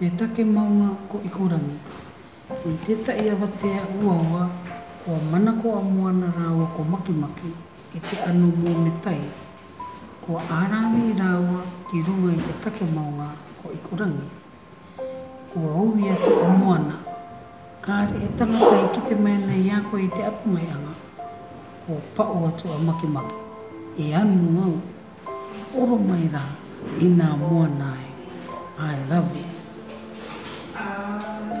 Te take maunga ko Ikorangi. I tētahi awatea uaua kua manako a Moana rāua ko Makimaki i te ano mōne tai, kua ārāwī rāua ki runga i te take maunga ko Ikorangi. Ko ōu ia whakamoana. Kāre he tangata i kite mai ana i a koe i te arongai anga, kua pao atu a Makemake, E anu au, e oro mai rā i nā moana ai. I love you. Āe.